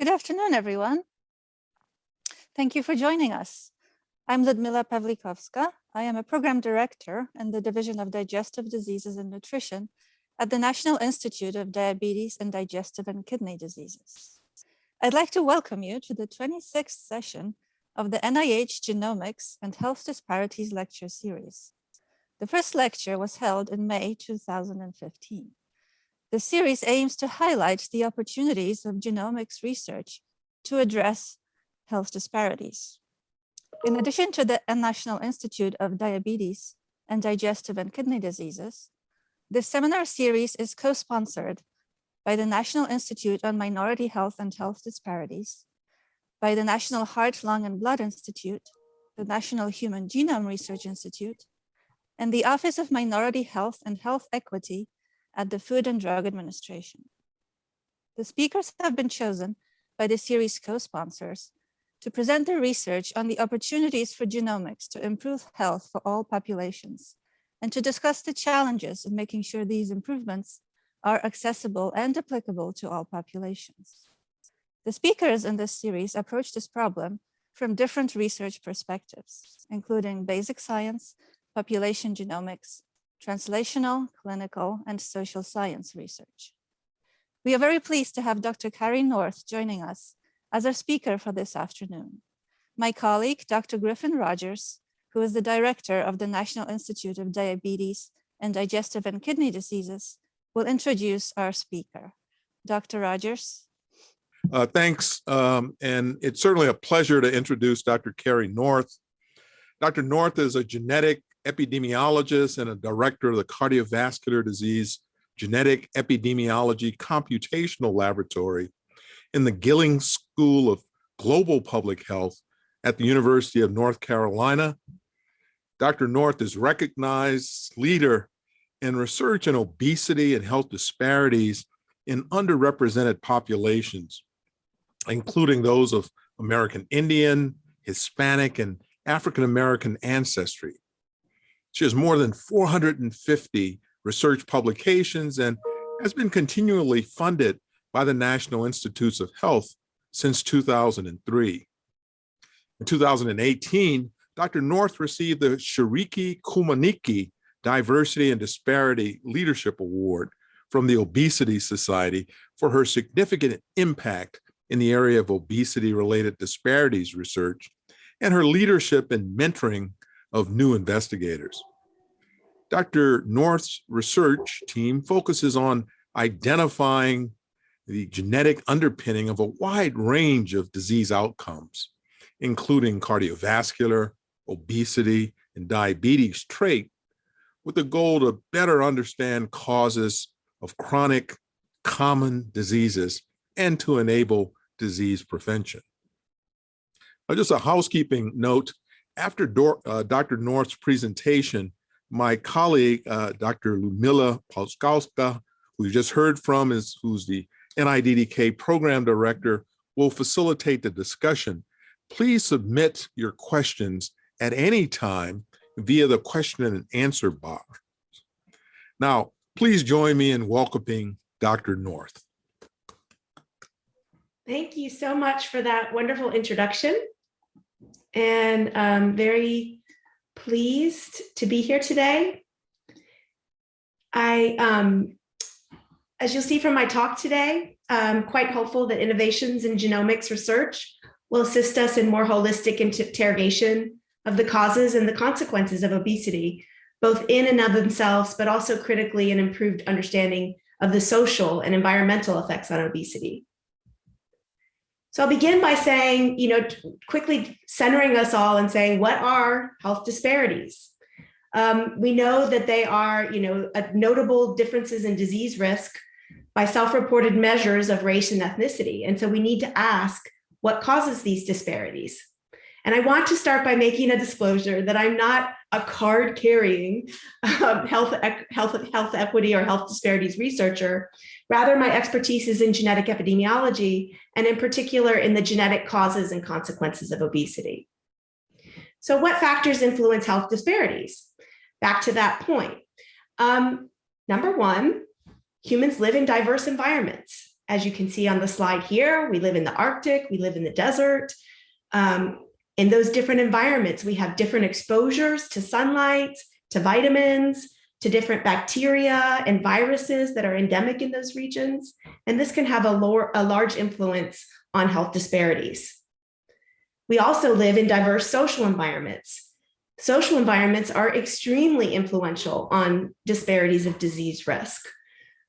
Good afternoon, everyone. Thank you for joining us. I'm Ludmila Pawlikowska. I am a program director in the Division of Digestive Diseases and Nutrition at the National Institute of Diabetes and Digestive and Kidney Diseases. I'd like to welcome you to the 26th session of the NIH Genomics and Health Disparities Lecture Series. The first lecture was held in May 2015. The series aims to highlight the opportunities of genomics research to address health disparities. In addition to the National Institute of Diabetes and Digestive and Kidney Diseases, this seminar series is co-sponsored by the National Institute on Minority Health and Health Disparities, by the National Heart, Lung, and Blood Institute, the National Human Genome Research Institute, and the Office of Minority Health and Health Equity at the Food and Drug Administration. The speakers have been chosen by the series co-sponsors to present their research on the opportunities for genomics to improve health for all populations and to discuss the challenges of making sure these improvements are accessible and applicable to all populations. The speakers in this series approach this problem from different research perspectives, including basic science, population genomics, translational, clinical, and social science research. We are very pleased to have Dr. Kari North joining us as our speaker for this afternoon. My colleague, Dr. Griffin Rogers, who is the director of the National Institute of Diabetes and Digestive and Kidney Diseases, will introduce our speaker. Dr. Rogers. Uh, thanks, um, and it's certainly a pleasure to introduce Dr. Kari North. Dr. North is a genetic epidemiologist and a director of the Cardiovascular Disease Genetic Epidemiology Computational Laboratory in the Gillings School of Global Public Health at the University of North Carolina. Dr. North is recognized leader in research in obesity and health disparities in underrepresented populations, including those of American Indian, Hispanic, and African-American ancestry. She has more than 450 research publications and has been continually funded by the National Institutes of Health since 2003. In 2018, Dr. North received the Shiriki Kumanyika Diversity and Disparity Leadership Award from the Obesity Society for her significant impact in the area of obesity-related disparities research and her leadership in mentoring of new investigators. Dr. North's research team focuses on identifying the genetic underpinning of a wide range of disease outcomes, including cardiovascular, obesity, and diabetes trait, with the goal to better understand causes of chronic common diseases and to enable disease prevention. Now, just a housekeeping note, after uh, Dr. North's presentation, my colleague, uh, Dr. Ludmila Polskowska, who you just heard from, is who's the NIDDK program director, will facilitate the discussion. Please submit your questions at any time via the question and answer box. Now, please join me in welcoming Dr. North. Thank you so much for that wonderful introduction. And I'm very pleased to be here today. I, um, as you'll see from my talk today, I'm quite hopeful that innovations in genomics research will assist us in more holistic interrogation of the causes and the consequences of obesity, both in and of themselves, but also critically an improved understanding of the social and environmental effects on obesity. So I'll begin by saying, you know, quickly centering us all and saying, what are health disparities? Um, we know that they are, you know, notable differences in disease risk by self-reported measures of race and ethnicity. And so we need to ask what causes these disparities. And I want to start by making a disclosure that I'm not a card carrying um, health, health, health equity or health disparities researcher. Rather, my expertise is in genetic epidemiology, and in particular in the genetic causes and consequences of obesity. So what factors influence health disparities? Back to that point. Um, number one, humans live in diverse environments. as you can see on the slide here. We live in the Arctic, we live in the desert. Um, in those different environments, we have different exposures to sunlight, to vitamins, to different bacteria and viruses that are endemic in those regions. And this can have a, lower, a large influence on health disparities. We also live in diverse social environments. Social environments are extremely influential on disparities of disease risk.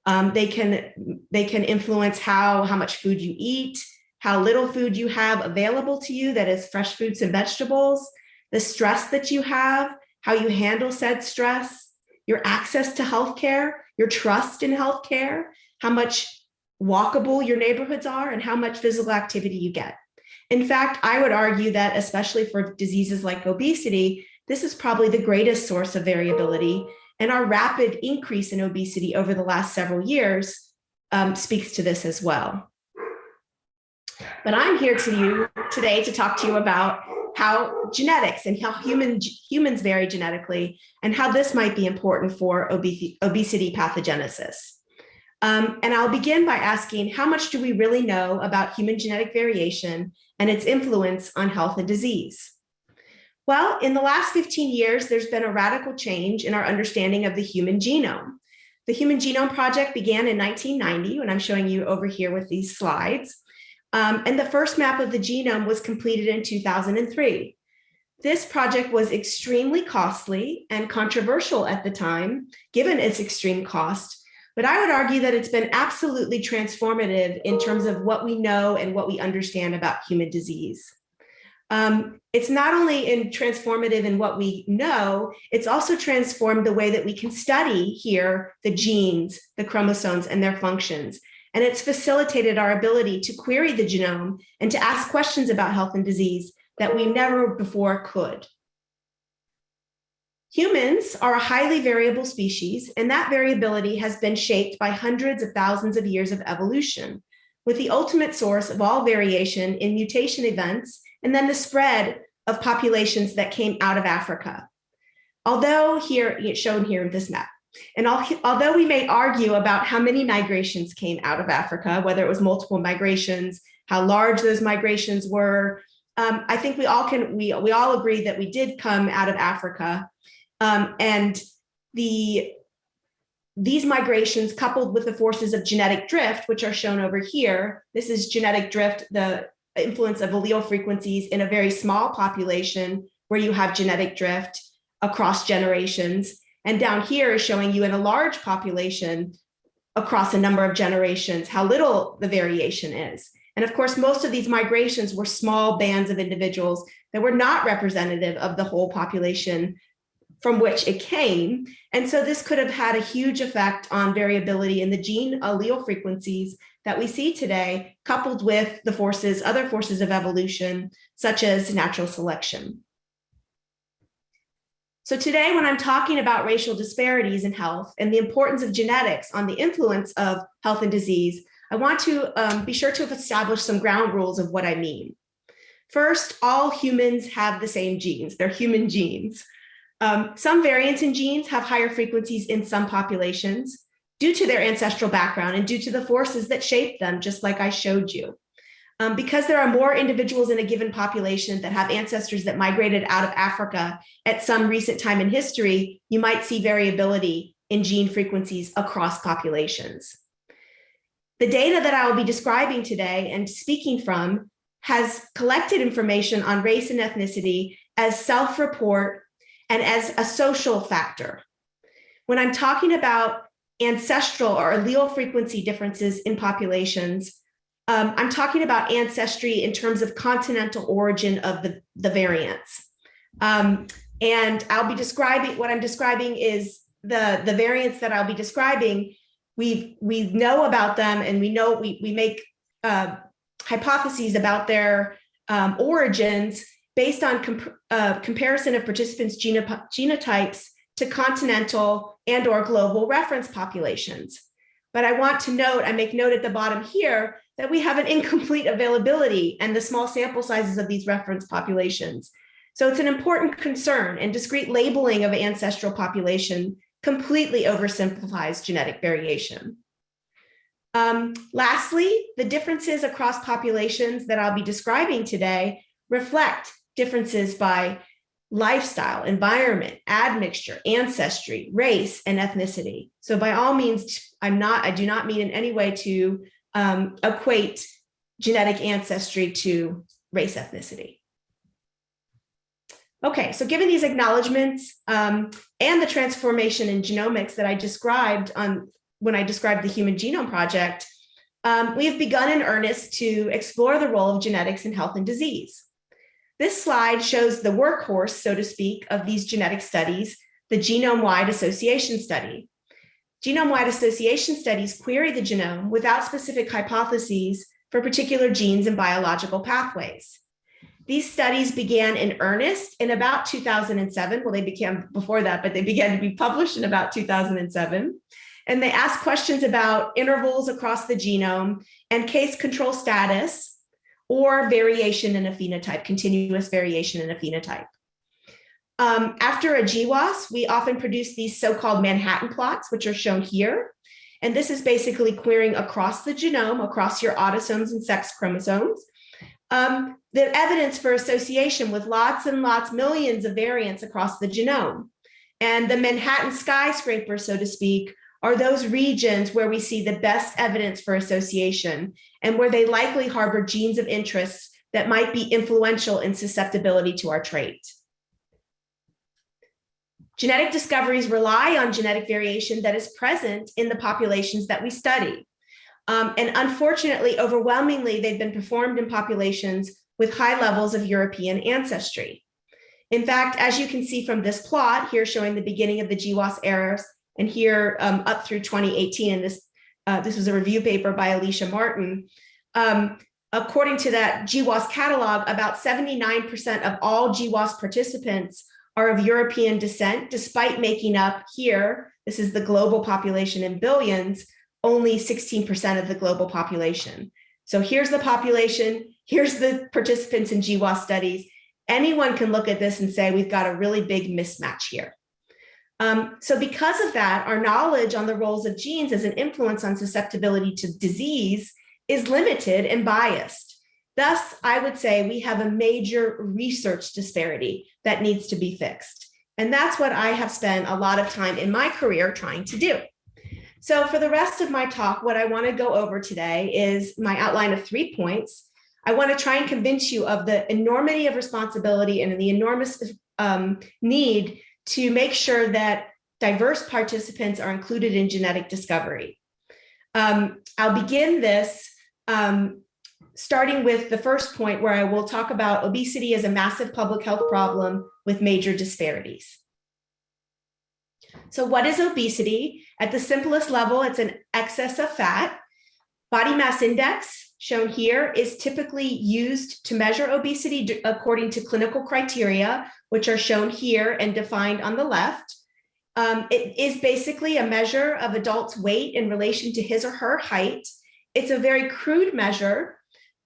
Um, they can they can influence how how much food you eat, how little food you have available to you that is fresh fruits and vegetables, the stress that you have, how you handle said stress, your access to healthcare, your trust in healthcare, how much walkable your neighborhoods are, and how much physical activity you get. In fact, I would argue that especially for diseases like obesity, this is probably the greatest source of variability and our rapid increase in obesity over the last several years um, speaks to this as well. But I'm here to you today to talk to you about how genetics and how human, humans vary genetically and how this might be important for obesity, pathogenesis. Um, and I'll begin by asking how much do we really know about human genetic variation and its influence on health and disease? Well, in the last 15 years, there's been a radical change in our understanding of the human genome. The Human Genome Project began in 1990, and I'm showing you over here with these slides. Um, and the first map of the genome was completed in 2003. This project was extremely costly and controversial at the time, given its extreme cost, but I would argue that it's been absolutely transformative in terms of what we know and what we understand about human disease. Um, it's not only in transformative in what we know, it's also transformed the way that we can study here the genes, the chromosomes, and their functions. And it's facilitated our ability to query the genome and to ask questions about health and disease that we never before could. Humans are a highly variable species, and that variability has been shaped by hundreds of thousands of years of evolution, with the ultimate source of all variation in mutation events and then the spread of populations that came out of Africa. Although here, shown here in this map, and although we may argue about how many migrations came out of Africa, whether it was multiple migrations, how large those migrations were, um, I think we all can we we all agree that we did come out of Africa um, and the these migrations coupled with the forces of genetic drift, which are shown over here, this is genetic drift, the influence of allele frequencies in a very small population where you have genetic drift across generations. And down here is showing you in a large population across a number of generations, how little the variation is. And of course, most of these migrations were small bands of individuals that were not representative of the whole population from which it came. And so this could have had a huge effect on variability in the gene allele frequencies that we see today, coupled with the forces, other forces of evolution, such as natural selection. So today, when I'm talking about racial disparities in health and the importance of genetics on the influence of health and disease, I want to um, be sure to establish some ground rules of what I mean. First, all humans have the same genes. They're human genes. Um, some variants in genes have higher frequencies in some populations due to their ancestral background and due to the forces that shape them, just like I showed you. Um, because there are more individuals in a given population that have ancestors that migrated out of Africa at some recent time in history, you might see variability in gene frequencies across populations. The data that I will be describing today and speaking from has collected information on race and ethnicity as self-report and as a social factor. When I'm talking about ancestral or allele frequency differences in populations, um, I'm talking about ancestry in terms of continental origin of the, the variants. Um, and I'll be describing, what I'm describing is the, the variants that I'll be describing, we we know about them and we know we, we make uh, hypotheses about their um, origins based on comp uh, comparison of participants' genotypes to continental and or global reference populations. But I want to note, I make note at the bottom here, that we have an incomplete availability and the small sample sizes of these reference populations. So it's an important concern and discrete labeling of ancestral population completely oversimplifies genetic variation. Um, lastly, the differences across populations that I'll be describing today reflect differences by lifestyle, environment, admixture, ancestry, race, and ethnicity. So by all means, I'm not, I do not mean in any way to um, equate genetic ancestry to race ethnicity. Okay, so given these acknowledgements um, and the transformation in genomics that I described on when I described the Human Genome Project, um, we have begun in earnest to explore the role of genetics in health and disease. This slide shows the workhorse, so to speak, of these genetic studies, the genome-wide association study. Genome-wide association studies query the genome without specific hypotheses for particular genes and biological pathways. These studies began in earnest in about 2007. Well, they began before that, but they began to be published in about 2007. And they asked questions about intervals across the genome and case control status or variation in a phenotype, continuous variation in a phenotype. Um, after a GWAS, we often produce these so-called Manhattan plots, which are shown here. And this is basically querying across the genome, across your autosomes and sex chromosomes, um, the evidence for association with lots and lots, millions of variants across the genome. And the Manhattan skyscraper, so to speak, are those regions where we see the best evidence for association and where they likely harbor genes of interest that might be influential in susceptibility to our trait. Genetic discoveries rely on genetic variation that is present in the populations that we study. Um, and unfortunately, overwhelmingly, they've been performed in populations with high levels of European ancestry. In fact, as you can see from this plot here showing the beginning of the GWAS errors and here um, up through 2018, and this, uh, this was a review paper by Alicia Martin, um, according to that GWAS catalog, about 79% of all GWAS participants are of European descent, despite making up here, this is the global population in billions, only 16% of the global population. So here's the population, here's the participants in GWAS studies. Anyone can look at this and say, we've got a really big mismatch here. Um, so because of that, our knowledge on the roles of genes as an influence on susceptibility to disease is limited and biased. Thus, I would say we have a major research disparity that needs to be fixed. And that's what I have spent a lot of time in my career trying to do. So for the rest of my talk, what I want to go over today is my outline of three points. I want to try and convince you of the enormity of responsibility and the enormous um, need to make sure that diverse participants are included in genetic discovery. Um, I'll begin this um, starting with the first point where I will talk about obesity as a massive public health problem with major disparities. So what is obesity? At the simplest level, it's an excess of fat. Body mass index, shown here, is typically used to measure obesity according to clinical criteria, which are shown here and defined on the left. Um, it is basically a measure of adult's weight in relation to his or her height. It's a very crude measure,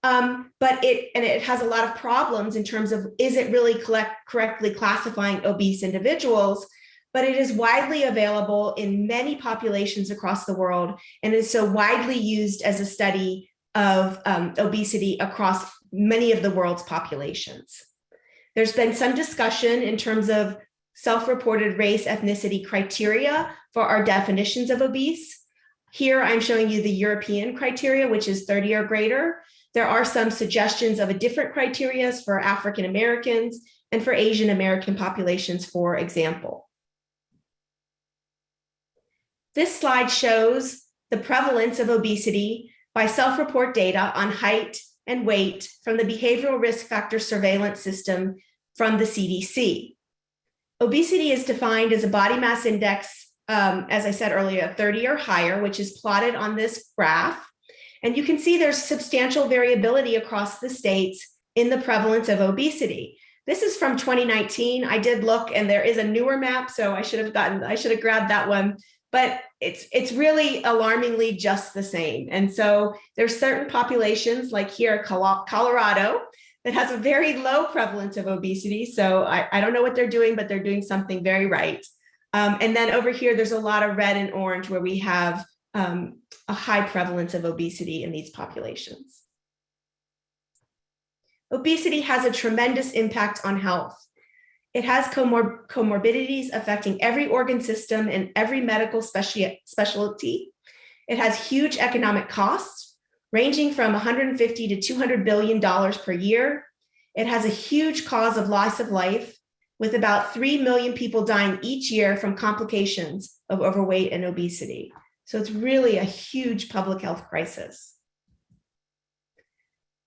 um, but it and it has a lot of problems in terms of is it really collect, correctly classifying obese individuals? but it is widely available in many populations across the world and is so widely used as a study of um, obesity across many of the world's populations. There's been some discussion in terms of self-reported race ethnicity criteria for our definitions of obese. Here I'm showing you the European criteria, which is 30 or greater. There are some suggestions of a different criteria for African Americans and for Asian American populations, for example. This slide shows the prevalence of obesity by self-report data on height and weight from the Behavioral Risk Factor Surveillance System from the CDC. Obesity is defined as a body mass index, um, as I said earlier, 30 or higher, which is plotted on this graph. And you can see there's substantial variability across the states in the prevalence of obesity. This is from 2019. I did look and there is a newer map, so I should have gotten, I should have grabbed that one but it's it's really alarmingly just the same. And so there's certain populations like here, Colorado, that has a very low prevalence of obesity. So I, I don't know what they're doing, but they're doing something very right. Um, and then over here, there's a lot of red and orange where we have um, a high prevalence of obesity in these populations. Obesity has a tremendous impact on health. It has comor comorbidities affecting every organ system and every medical speci specialty. It has huge economic costs, ranging from 150 to 200 billion dollars per year. It has a huge cause of loss of life, with about 3 million people dying each year from complications of overweight and obesity. So it's really a huge public health crisis.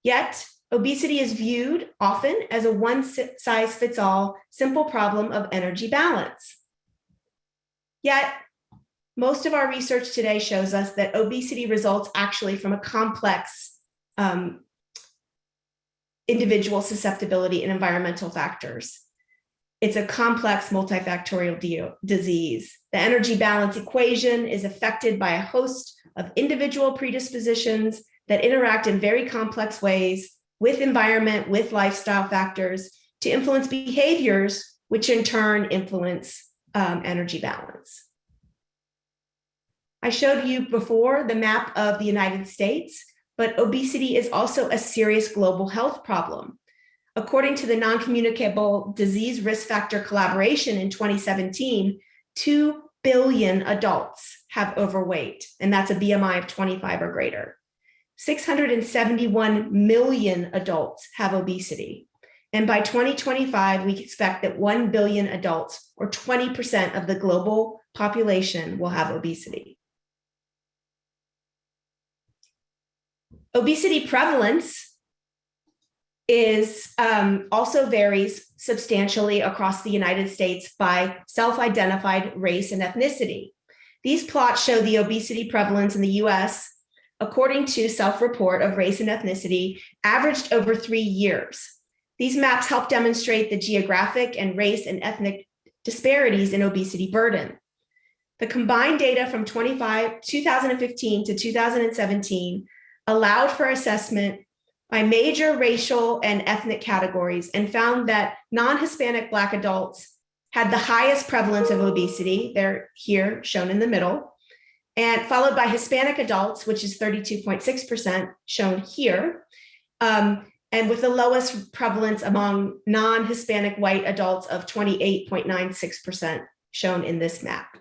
Yet, obesity is viewed often as a one size fits all simple problem of energy balance. Yet, most of our research today shows us that obesity results actually from a complex um, individual susceptibility and environmental factors. It's a complex multifactorial disease. The energy balance equation is affected by a host of individual predispositions that interact in very complex ways with environment, with lifestyle factors to influence behaviors, which in turn influence um, energy balance. I showed you before the map of the United States, but obesity is also a serious global health problem. According to the Non-Communicable Disease Risk Factor Collaboration in 2017, 2 billion adults have overweight, and that's a BMI of 25 or greater. 671 million adults have obesity. And by 2025, we expect that 1 billion adults, or 20% of the global population, will have obesity. Obesity prevalence is um, also varies substantially across the United States by self-identified race and ethnicity. These plots show the obesity prevalence in the US according to self-report of race and ethnicity averaged over three years. These maps help demonstrate the geographic and race and ethnic disparities in obesity burden. The combined data from 25, 2015 to 2017 allowed for assessment by major racial and ethnic categories and found that non-Hispanic Black adults had the highest prevalence of obesity. They're here shown in the middle and followed by Hispanic adults, which is 32.6% shown here. Um, and with the lowest prevalence among non-Hispanic white adults of 28.96% shown in this map.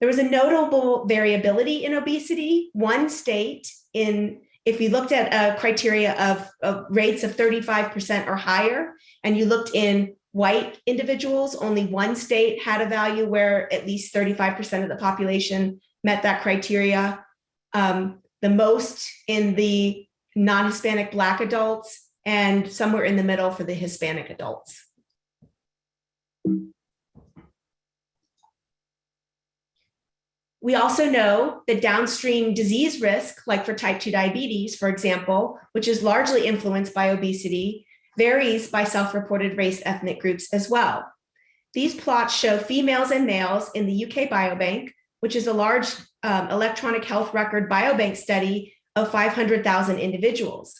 There was a notable variability in obesity. One state in if you looked at a criteria of, of rates of 35% or higher, and you looked in white individuals, only one state had a value where at least 35% of the population met that criteria. Um, the most in the non-Hispanic Black adults and somewhere in the middle for the Hispanic adults. We also know that downstream disease risk, like for type 2 diabetes, for example, which is largely influenced by obesity, varies by self-reported race ethnic groups as well. These plots show females and males in the UK Biobank, which is a large um, electronic health record biobank study of 500,000 individuals.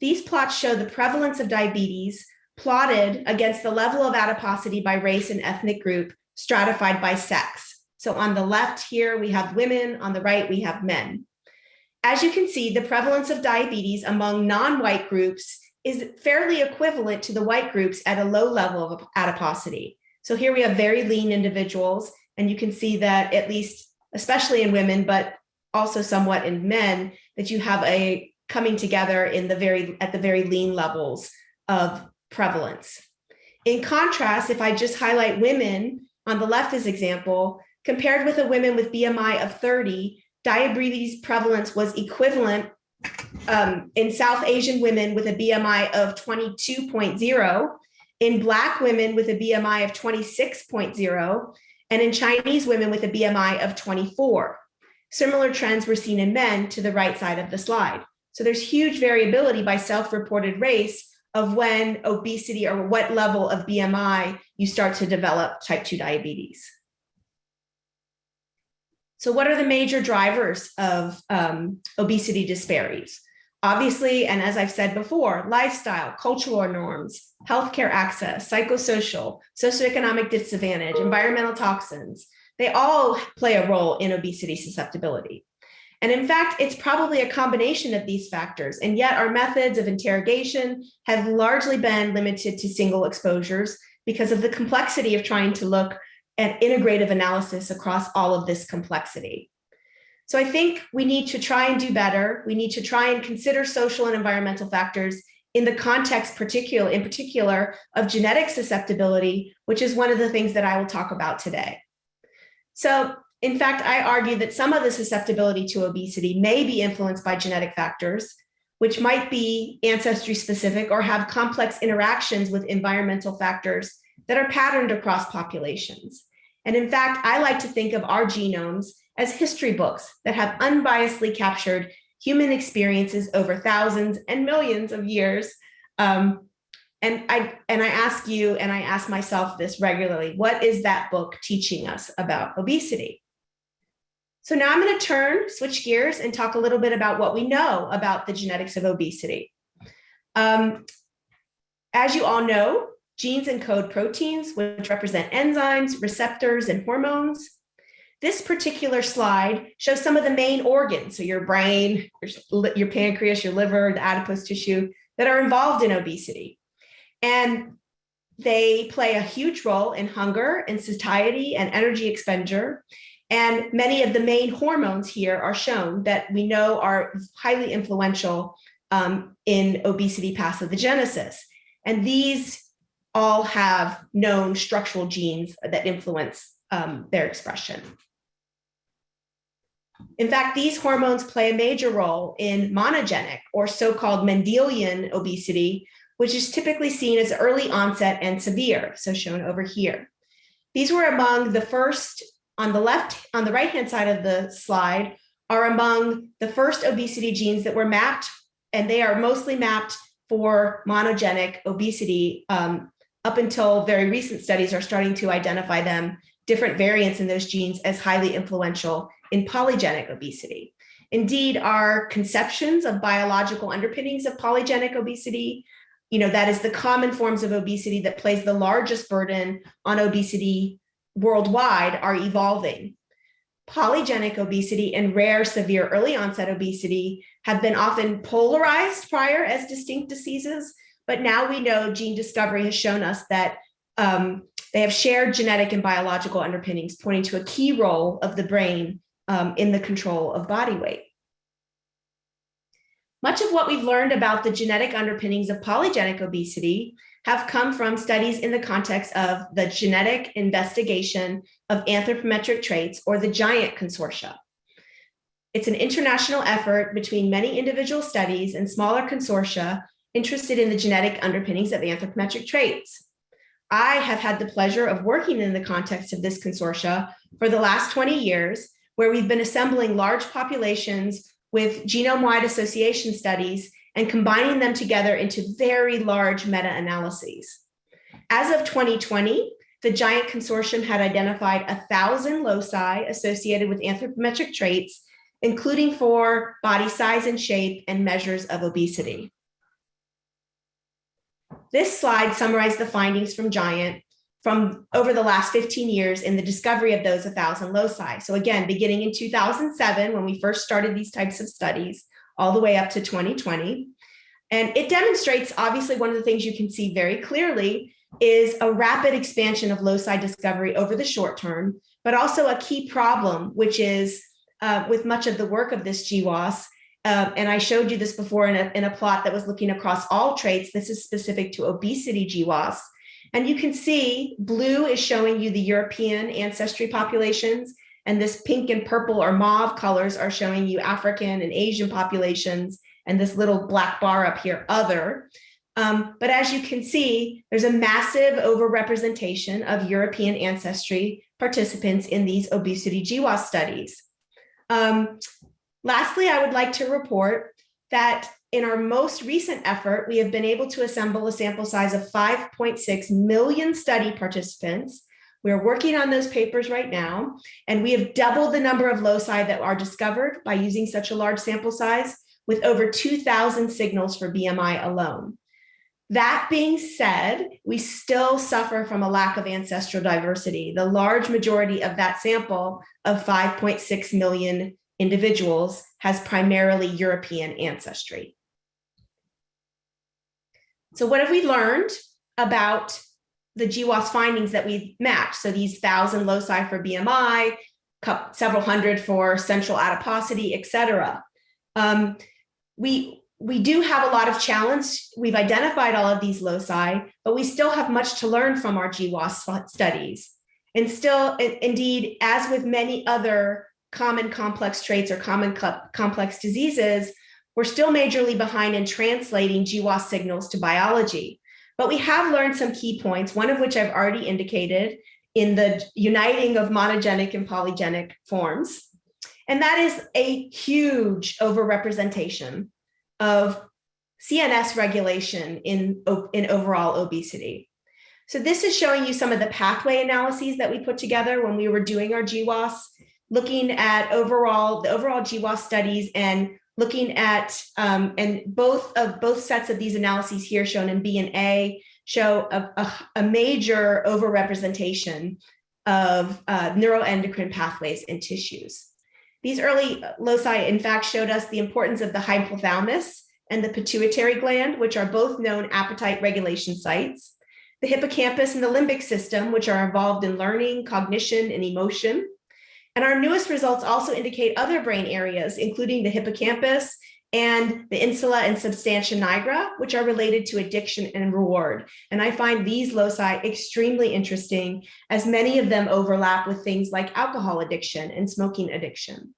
These plots show the prevalence of diabetes plotted against the level of adiposity by race and ethnic group stratified by sex. So on the left here, we have women, on the right, we have men. As you can see, the prevalence of diabetes among non-white groups is fairly equivalent to the white groups at a low level of adiposity. So here we have very lean individuals, and you can see that at least, especially in women, but also somewhat in men, that you have a coming together in the very at the very lean levels of prevalence. In contrast, if I just highlight women on the left as example, Compared with a women with BMI of 30, diabetes prevalence was equivalent um, in South Asian women with a BMI of 22.0, in Black women with a BMI of 26.0, and in Chinese women with a BMI of 24. Similar trends were seen in men to the right side of the slide. So there's huge variability by self-reported race of when obesity or what level of BMI you start to develop type 2 diabetes. So what are the major drivers of um, obesity disparities? Obviously, and as I've said before, lifestyle, cultural norms, healthcare access, psychosocial, socioeconomic disadvantage, environmental toxins, they all play a role in obesity susceptibility. And in fact, it's probably a combination of these factors. And yet our methods of interrogation have largely been limited to single exposures because of the complexity of trying to look at integrative analysis across all of this complexity. So I think we need to try and do better. We need to try and consider social and environmental factors in the context particular, in particular of genetic susceptibility, which is one of the things that I will talk about today. So in fact, I argue that some of the susceptibility to obesity may be influenced by genetic factors, which might be ancestry specific or have complex interactions with environmental factors that are patterned across populations. And in fact, I like to think of our genomes as history books that have unbiasedly captured human experiences over thousands and millions of years. Um, and I and I ask you and I ask myself this regularly, what is that book teaching us about obesity? So now I'm going to turn, switch gears and talk a little bit about what we know about the genetics of obesity. Um, as you all know, genes encode proteins, which represent enzymes, receptors, and hormones. This particular slide shows some of the main organs, so your brain, your, your pancreas, your liver, the adipose tissue that are involved in obesity. And they play a huge role in hunger and satiety and energy expenditure. And many of the main hormones here are shown that we know are highly influential um, in obesity pathogenesis. And these all have known structural genes that influence um, their expression. In fact, these hormones play a major role in monogenic or so-called Mendelian obesity, which is typically seen as early onset and severe, so shown over here. These were among the first on the left, on the right-hand side of the slide are among the first obesity genes that were mapped, and they are mostly mapped for monogenic obesity. Um, up until very recent studies are starting to identify them, different variants in those genes as highly influential in polygenic obesity. Indeed, our conceptions of biological underpinnings of polygenic obesity, you know, that is the common forms of obesity that plays the largest burden on obesity worldwide are evolving. Polygenic obesity and rare severe early onset obesity have been often polarized prior as distinct diseases, but now we know gene discovery has shown us that um, they have shared genetic and biological underpinnings, pointing to a key role of the brain um, in the control of body weight. Much of what we've learned about the genetic underpinnings of polygenic obesity have come from studies in the context of the genetic investigation of anthropometric traits or the GIANT consortia. It's an international effort between many individual studies and smaller consortia interested in the genetic underpinnings of anthropometric traits. I have had the pleasure of working in the context of this consortia for the last 20 years, where we've been assembling large populations with genome-wide association studies and combining them together into very large meta-analyses. As of 2020, the GIANT consortium had identified thousand loci associated with anthropometric traits, including for body size and shape and measures of obesity. This slide summarized the findings from GIANT from over the last 15 years in the discovery of those 1,000 loci. So again, beginning in 2007, when we first started these types of studies, all the way up to 2020. And it demonstrates, obviously, one of the things you can see very clearly is a rapid expansion of loci discovery over the short term, but also a key problem, which is uh, with much of the work of this GWAS, uh, and I showed you this before in a, in a plot that was looking across all traits. This is specific to obesity GWAS. And you can see blue is showing you the European ancestry populations, and this pink and purple or mauve colors are showing you African and Asian populations, and this little black bar up here, other. Um, but as you can see, there's a massive overrepresentation of European ancestry participants in these obesity GWAS studies. Um, lastly, I would like to report that in our most recent effort, we have been able to assemble a sample size of 5.6 million study participants. We're working on those papers right now, and we have doubled the number of loci that are discovered by using such a large sample size with over 2000 signals for BMI alone. That being said, we still suffer from a lack of ancestral diversity. The large majority of that sample of 5.6 million individuals has primarily European ancestry. So what have we learned about the GWAS findings that we've matched? So these thousand loci for BMI, several hundred for central adiposity, et cetera. Um, we, we do have a lot of challenge. We've identified all of these loci, but we still have much to learn from our GWAS studies. And still, indeed, as with many other common complex traits or common complex diseases, we're still majorly behind in translating GWAS signals to biology. But we have learned some key points, one of which I've already indicated in the uniting of monogenic and polygenic forms. And that is a huge overrepresentation of CNS regulation in, in overall obesity. So this is showing you some of the pathway analyses that we put together when we were doing our GWAS, looking at overall the overall GWAS studies and looking at um, and both of both sets of these analyses here shown in B and A show a, a, a major overrepresentation of uh, neuroendocrine pathways in tissues. These early loci, in fact, showed us the importance of the hypothalamus and the pituitary gland, which are both known appetite regulation sites the hippocampus and the limbic system, which are involved in learning, cognition, and emotion. And our newest results also indicate other brain areas, including the hippocampus and the insula and substantia nigra, which are related to addiction and reward. And I find these loci extremely interesting as many of them overlap with things like alcohol addiction and smoking addiction.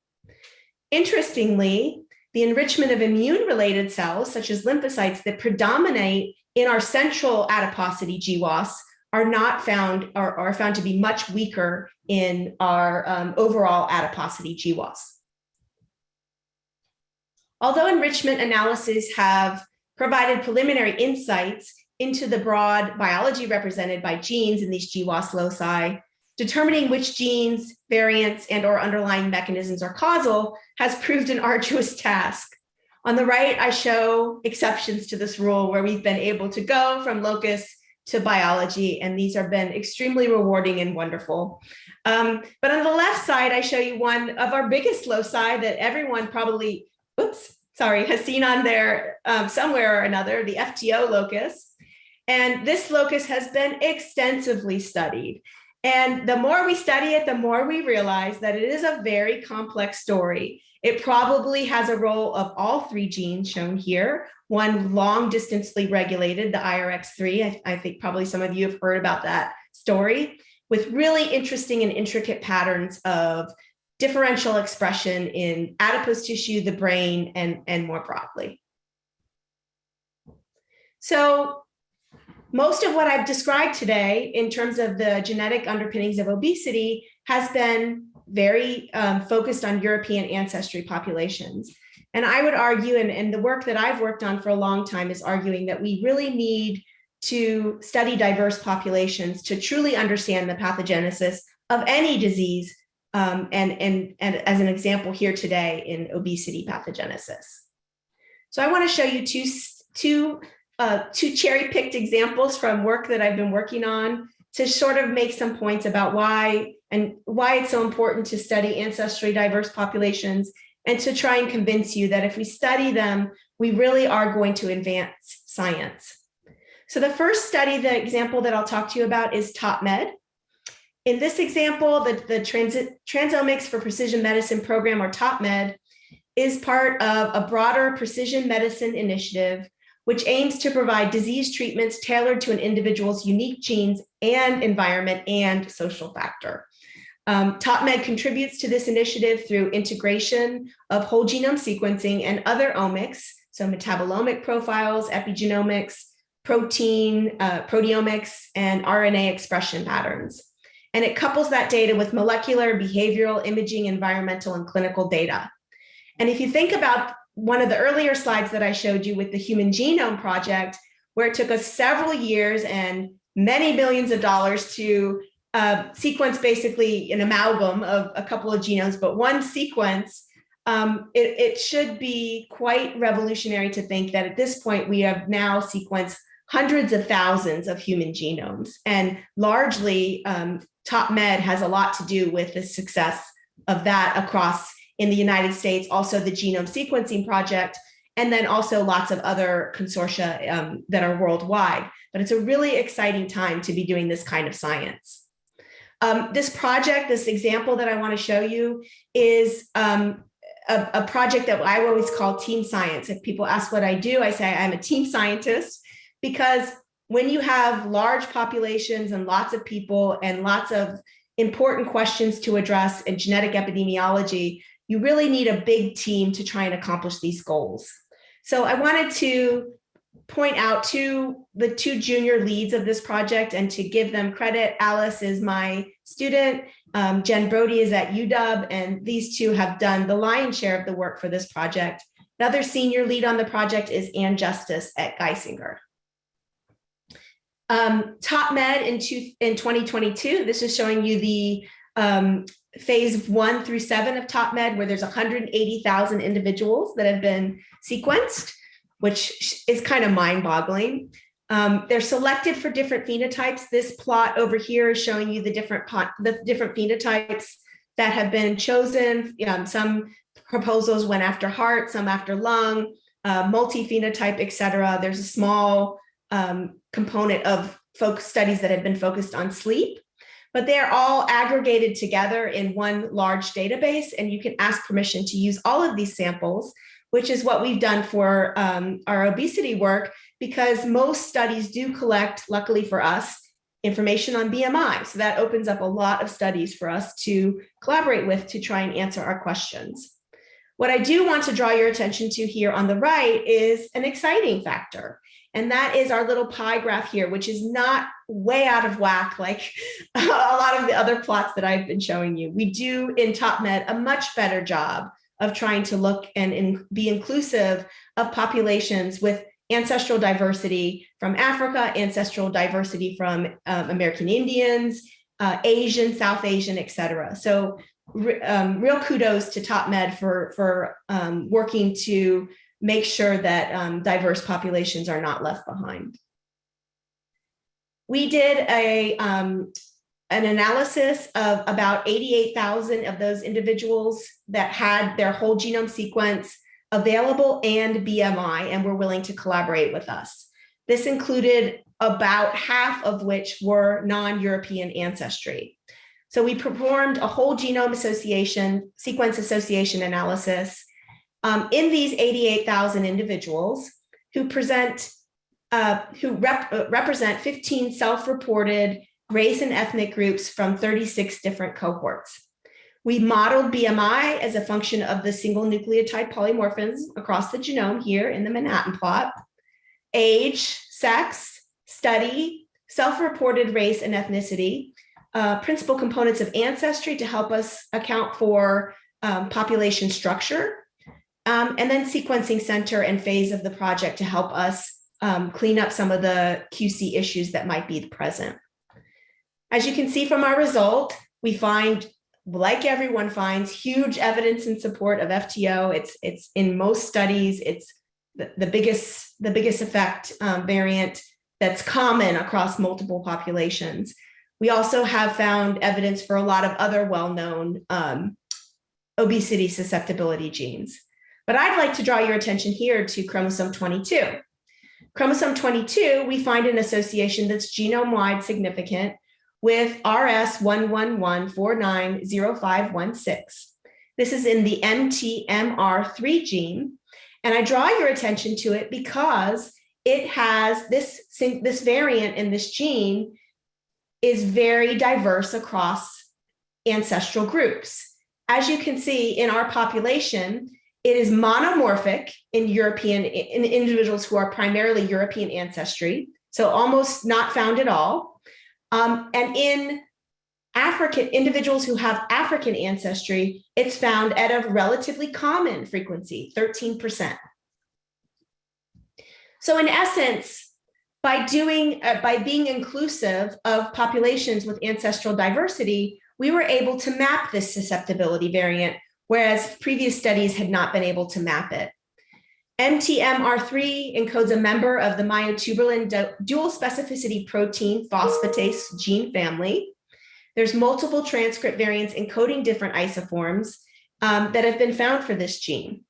Interestingly, the enrichment of immune related cells, such as lymphocytes that predominate in our central adiposity GWAS are not found or are found to be much weaker in our um, overall adiposity GWAS. Although enrichment analyses have provided preliminary insights into the broad biology represented by genes in these GWAS loci, determining which genes, variants, and or underlying mechanisms are causal has proved an arduous task. On the right, I show exceptions to this rule where we've been able to go from locus to biology, and these have been extremely rewarding and wonderful. Um, but on the left side, I show you one of our biggest loci that everyone probably, oops, sorry, has seen on there um, somewhere or another, the FTO locus. And this locus has been extensively studied. And the more we study it, the more we realize that it is a very complex story. It probably has a role of all three genes shown here, one long distantly regulated, the IRX3. I, I think probably some of you have heard about that story with really interesting and intricate patterns of differential expression in adipose tissue, the brain, and, and more broadly. So most of what I've described today in terms of the genetic underpinnings of obesity has been very um, focused on European ancestry populations. And I would argue, and, and the work that I've worked on for a long time is arguing that we really need to study diverse populations to truly understand the pathogenesis of any disease. Um, and, and, and as an example here today in obesity pathogenesis. So I wanna show you two, two, uh, two cherry picked examples from work that I've been working on to sort of make some points about why and why it's so important to study ancestry diverse populations and to try and convince you that if we study them, we really are going to advance science. So the first study, the example that I'll talk to you about is TOPMed. In this example, the, the Transit, Transomics for Precision Medicine program or TOPMed is part of a broader precision medicine initiative which aims to provide disease treatments tailored to an individual's unique genes and environment and social factor. Um, TOPMed contributes to this initiative through integration of whole genome sequencing and other omics, so metabolomic profiles, epigenomics, protein, uh, proteomics, and RNA expression patterns. And it couples that data with molecular, behavioral, imaging, environmental, and clinical data. And if you think about one of the earlier slides that I showed you with the Human Genome Project, where it took us several years and many billions of dollars to uh, sequence basically an amalgam of a couple of genomes, but one sequence, um, it, it should be quite revolutionary to think that at this point we have now sequenced hundreds of thousands of human genomes and largely um, TOPMed has a lot to do with the success of that across in the United States, also the Genome Sequencing Project, and then also lots of other consortia um, that are worldwide. But it's a really exciting time to be doing this kind of science. Um, this project, this example that I want to show you is um, a, a, project that I always call team science. If people ask what I do, I say I'm a team scientist because when you have large populations and lots of people and lots of important questions to address in genetic epidemiology, you really need a big team to try and accomplish these goals. So I wanted to point out to the two junior leads of this project and to give them credit. Alice is my student, um, Jen Brody is at UW, and these two have done the lion's share of the work for this project. Another senior lead on the project is Ann Justice at Geisinger. Um, TopMed in, two, in 2022, this is showing you the um, phase one through seven of TopMed, where there's 180,000 individuals that have been sequenced, which is kind of mind boggling. Um, they're selected for different phenotypes. This plot over here is showing you the different the different phenotypes that have been chosen. Um, some proposals went after heart, some after lung, uh, multi-phenotype, et cetera. There's a small um, component of folk studies that have been focused on sleep, but they're all aggregated together in one large database and you can ask permission to use all of these samples, which is what we've done for um, our obesity work because most studies do collect, luckily for us, information on BMI. So that opens up a lot of studies for us to collaborate with to try and answer our questions. What I do want to draw your attention to here on the right is an exciting factor. And that is our little pie graph here, which is not way out of whack like a lot of the other plots that I've been showing you. We do in TopMed a much better job of trying to look and in, be inclusive of populations with ancestral diversity from Africa, ancestral diversity from um, American Indians, uh, Asian, South Asian, et cetera. So um, real kudos to TopMed for, for um, working to make sure that um, diverse populations are not left behind. We did a, um, an analysis of about 88,000 of those individuals that had their whole genome sequence available and BMI and were willing to collaborate with us. This included about half of which were non-European ancestry. So we performed a whole genome association, sequence association analysis um, in these 88,000 individuals who present, uh, who rep uh, represent 15 self-reported race and ethnic groups from 36 different cohorts. We modeled BMI as a function of the single nucleotide polymorphisms across the genome here in the Manhattan plot, age, sex, study, self-reported race and ethnicity, uh, principal components of ancestry to help us account for um, population structure, um, and then sequencing center and phase of the project to help us um, clean up some of the QC issues that might be present. As you can see from our result, we find, like everyone finds, huge evidence in support of FTO. It's, it's in most studies, it's the, the biggest, the biggest effect um, variant that's common across multiple populations. We also have found evidence for a lot of other well-known um, obesity susceptibility genes. But I'd like to draw your attention here to chromosome 22. Chromosome 22, we find an association that's genome-wide significant with RS111490516. This is in the MTMR3 gene. And I draw your attention to it because it has this, this variant in this gene is very diverse across ancestral groups. As you can see in our population, it is monomorphic in European, in individuals who are primarily European ancestry, so almost not found at all. Um, and in African individuals who have African ancestry, it's found at a relatively common frequency, 13%. So in essence, by doing, uh, by being inclusive of populations with ancestral diversity, we were able to map this susceptibility variant whereas previous studies had not been able to map it. MTMR3 encodes a member of the myotubular dual specificity protein phosphatase gene family. There's multiple transcript variants encoding different isoforms. um, that have been found for this gene.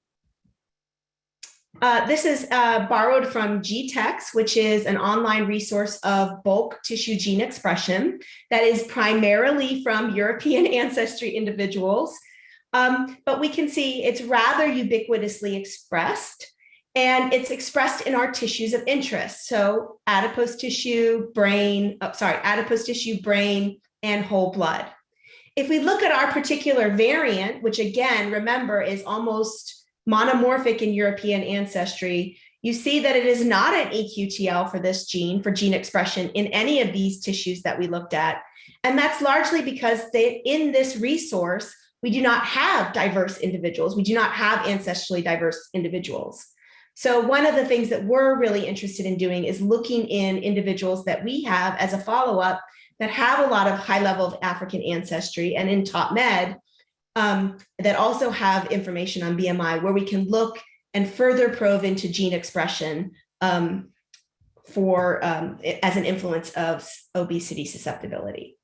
Uh, this is uh, borrowed from GTEx, which is an online resource of bulk tissue gene expression that is primarily from European ancestry individuals. Um, but we can see it's rather ubiquitously expressed and it's expressed in our tissues of interest. So adipose tissue, brain, oh, sorry, adipose tissue, brain, and whole blood. If we look at our particular variant, which again, remember is almost monomorphic in European ancestry, you see that it is not an EQTL for this gene, for gene expression in any of these tissues that we looked at. And that's largely because they, in this resource, we do not have diverse individuals. We do not have ancestrally diverse individuals. So one of the things that we're really interested in doing is looking in individuals that we have as a follow-up that have a lot of high level of African ancestry and in TopMed um, that also have information on BMI where we can look and further probe into gene expression um, for um, as an influence of obesity susceptibility.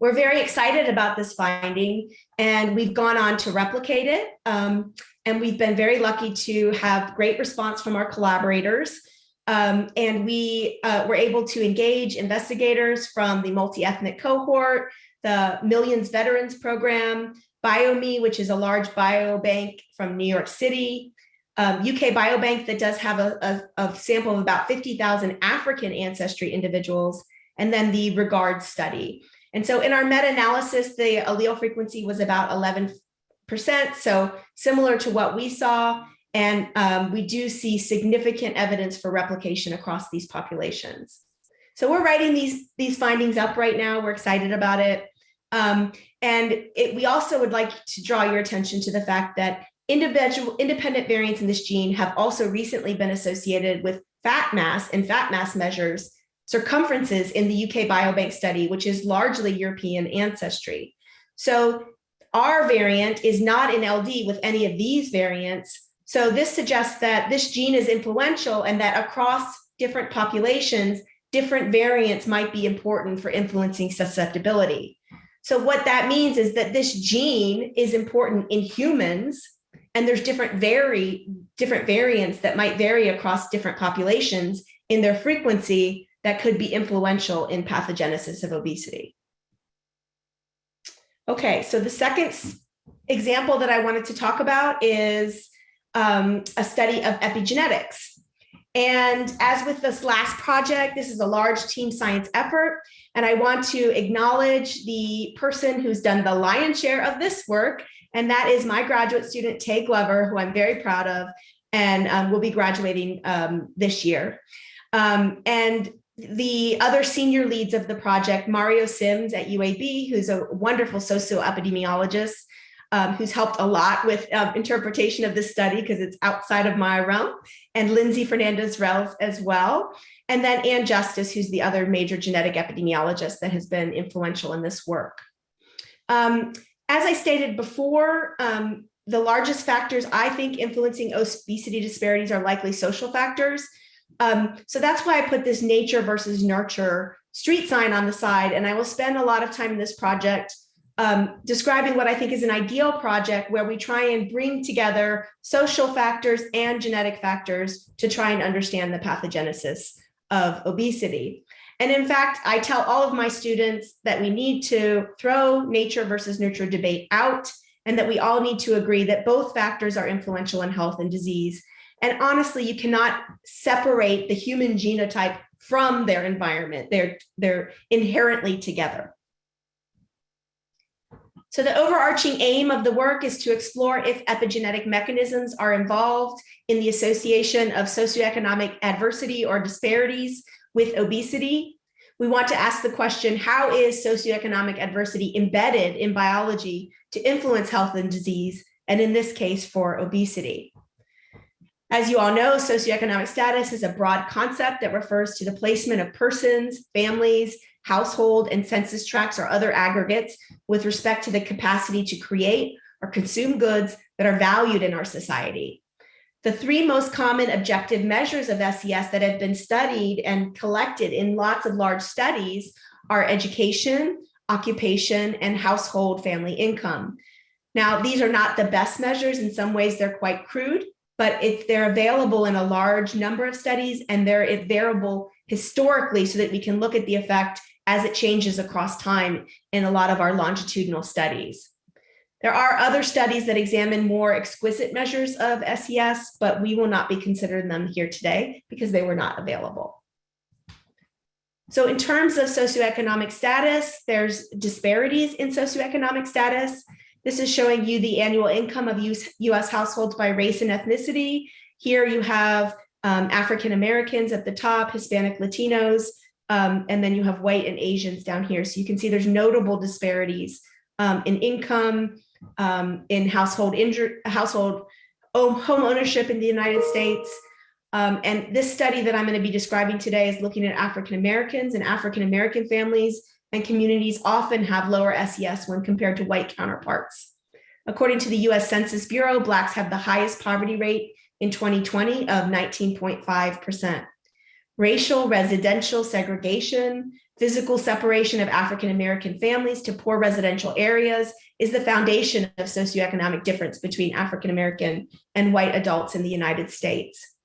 We're very excited about this finding and we've gone on to replicate it. Um, and we've been very lucky to have great response from our collaborators. Um, and we uh, were able to engage investigators from the multi-ethnic cohort, the Millions Veterans Program, BioMe, which is a large biobank from New York City, um, UK Biobank that does have a, a, a sample of about 50,000 African ancestry individuals, and then the REGARD study. And so in our meta-analysis, the allele frequency was about 11%, so similar to what we saw. And um, we do see significant evidence for replication across these populations. So we're writing these, these findings up right now. We're excited about it. Um, and it, we also would like to draw your attention to the fact that individual independent variants in this gene have also recently been associated with fat mass and fat mass measures circumferences in the UK Biobank study, which is largely European ancestry. So our variant is not in LD with any of these variants. So this suggests that this gene is influential and that across different populations, different variants might be important for influencing susceptibility. So what that means is that this gene is important in humans and there's different vary different variants that might vary across different populations in their frequency that could be influential in pathogenesis of obesity. Okay, so the second example that I wanted to talk about is um, a study of epigenetics. And as with this last project, this is a large team science effort. And I want to acknowledge the person who's done the lion's share of this work. And that is my graduate student, Tay Glover, who I'm very proud of and um, will be graduating um, this year. Um, and the other senior leads of the project, Mario Sims at UAB, who's a wonderful socio-epidemiologist, um, who's helped a lot with um, interpretation of this study because it's outside of my realm, and Lindsay Fernandez Rhodes as well. And then Ann Justice, who's the other major genetic epidemiologist that has been influential in this work. Um, as I stated before, um, the largest factors I think influencing obesity disparities are likely social factors. Um, so that's why I put this nature versus nurture street sign on the side. And I will spend a lot of time in this project um, describing what I think is an ideal project where we try and bring together social factors and genetic factors to try and understand the pathogenesis of obesity. And in fact, I tell all of my students that we need to throw nature versus nurture debate out and that we all need to agree that both factors are influential in health and disease. And honestly, you cannot separate the human genotype from their environment. They're, they're inherently together. So the overarching aim of the work is to explore if epigenetic mechanisms are involved in the association of socioeconomic adversity or disparities with obesity. We want to ask the question, how is socioeconomic adversity embedded in biology to influence health and disease, and in this case for obesity? As you all know, socioeconomic status is a broad concept that refers to the placement of persons, families, household and census tracts or other aggregates with respect to the capacity to create or consume goods that are valued in our society. The three most common objective measures of SES that have been studied and collected in lots of large studies are education, occupation, and household family income. Now, these are not the best measures. In some ways, they're quite crude, but if they're available in a large number of studies and they're variable historically so that we can look at the effect as it changes across time in a lot of our longitudinal studies. There are other studies that examine more exquisite measures of SES, but we will not be considering them here today because they were not available. So in terms of socioeconomic status, there's disparities in socioeconomic status. This is showing you the annual income of US households by race and ethnicity. Here you have um, African Americans at the top, Hispanic Latinos, um, and then you have white and Asians down here. So you can see there's notable disparities um, in income, um, in household household home ownership in the United States. Um, and this study that I'm going to be describing today is looking at African Americans and African American families and communities often have lower SES when compared to white counterparts. According to the US Census Bureau, Blacks have the highest poverty rate in 2020 of 19.5%. Racial residential segregation, physical separation of African American families to poor residential areas is the foundation of socioeconomic difference between African American and white adults in the United States.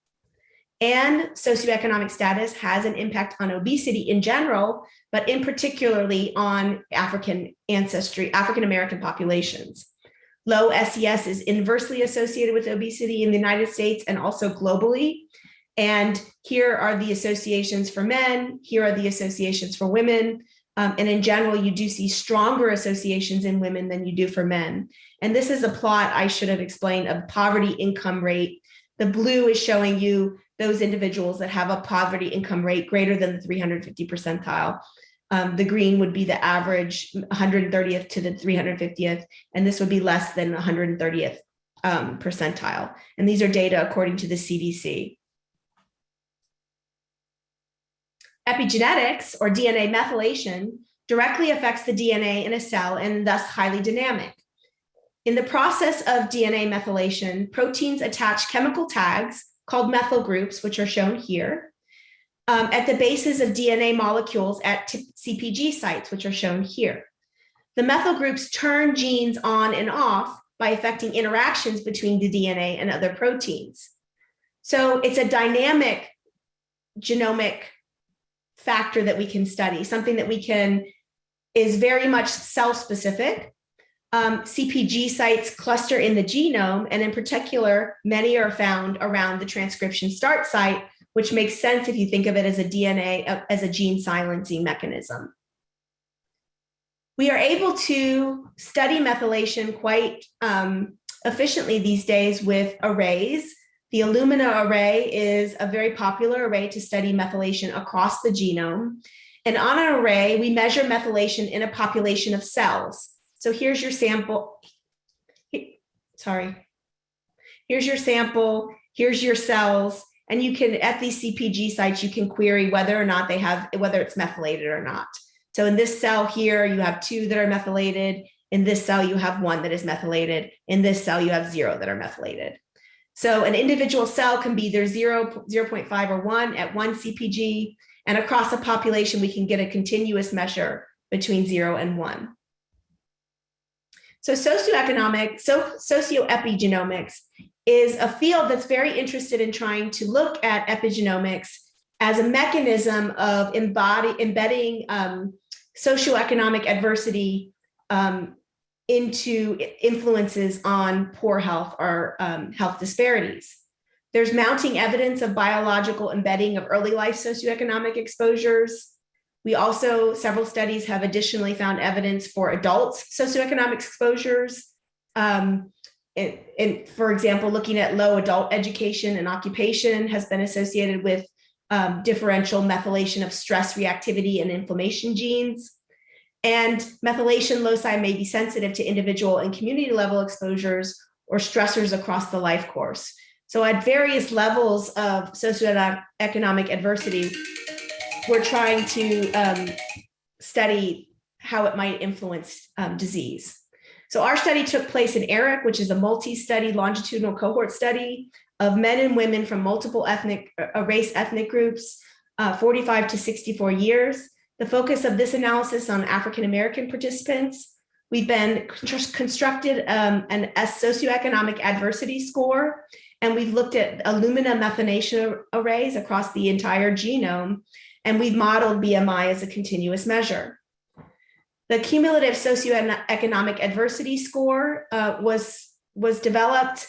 And socioeconomic status has an impact on obesity in general, but in particularly on African ancestry, African American populations. Low SES is inversely associated with obesity in the United States and also globally. And here are the associations for men, here are the associations for women. Um, and in general, you do see stronger associations in women than you do for men. And this is a plot I should have explained of poverty income rate. The blue is showing you those individuals that have a poverty income rate greater than the 350 percentile. Um, the green would be the average 130th to the 350th, and this would be less than 130th um, percentile. And these are data according to the CDC. Epigenetics or DNA methylation directly affects the DNA in a cell and thus highly dynamic. In the process of DNA methylation, proteins attach chemical tags called methyl groups, which are shown here, um, at the bases of DNA molecules at CPG sites, which are shown here. The methyl groups turn genes on and off by affecting interactions between the DNA and other proteins. So it's a dynamic genomic factor that we can study, something that we can, is very much cell-specific. Um, CPG sites cluster in the genome, and in particular, many are found around the transcription start site, which makes sense if you think of it as a DNA, as a gene silencing mechanism. We are able to study methylation quite um, efficiently these days with arrays. The Illumina array is a very popular array to study methylation across the genome. And on an array, we measure methylation in a population of cells. So here's your sample. Sorry. Here's your sample. Here's your cells. And you can, at these CPG sites, you can query whether or not they have, whether it's methylated or not. So in this cell here, you have two that are methylated. In this cell, you have one that is methylated. In this cell, you have zero that are methylated. So an individual cell can be either 0, 0 0.5 or 1 at one CPG, and across a population, we can get a continuous measure between 0 and 1. So socioeconomic, so socioepigenomics is a field that's very interested in trying to look at epigenomics as a mechanism of embody, embedding um, socioeconomic adversity um, into influences on poor health or um, health disparities. There's mounting evidence of biological embedding of early life socioeconomic exposures. We also, several studies have additionally found evidence for adults socioeconomic exposures. Um, and, and, for example, looking at low adult education and occupation has been associated with um, differential methylation of stress reactivity and inflammation genes. And methylation loci may be sensitive to individual and community level exposures or stressors across the life course. So at various levels of socioeconomic adversity, we're trying to um, study how it might influence um, disease. So our study took place in ARIC, which is a multi-study longitudinal cohort study of men and women from multiple ethnic uh, race ethnic groups, uh, 45 to 64 years. The focus of this analysis on African-American participants, we've been constructed um, an a socioeconomic adversity score, and we've looked at Illumina methylation arrays across the entire genome, and we've modeled BMI as a continuous measure. The cumulative socioeconomic adversity score uh, was, was developed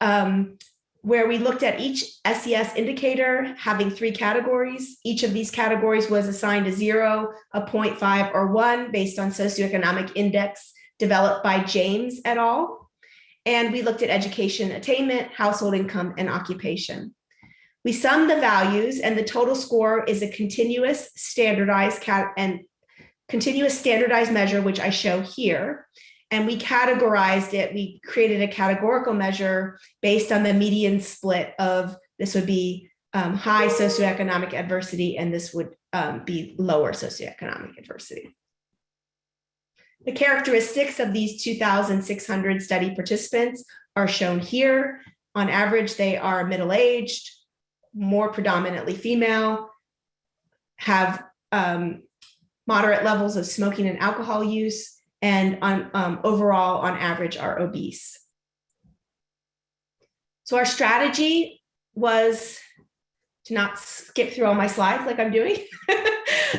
um, where we looked at each SES indicator having three categories. Each of these categories was assigned a zero, a 0.5, or one based on socioeconomic index developed by James et al. And we looked at education attainment, household income, and occupation. We summed the values and the total score is a continuous standardized cat and continuous standardized measure, which I show here and we categorized it. We created a categorical measure based on the median split of this would be um, high socioeconomic adversity, and this would um, be lower socioeconomic adversity. The characteristics of these 2,600 study participants are shown here. On average, they are middle-aged, more predominantly female, have um, moderate levels of smoking and alcohol use, and on um, overall, on average, are obese. So our strategy was to not skip through all my slides like I'm doing.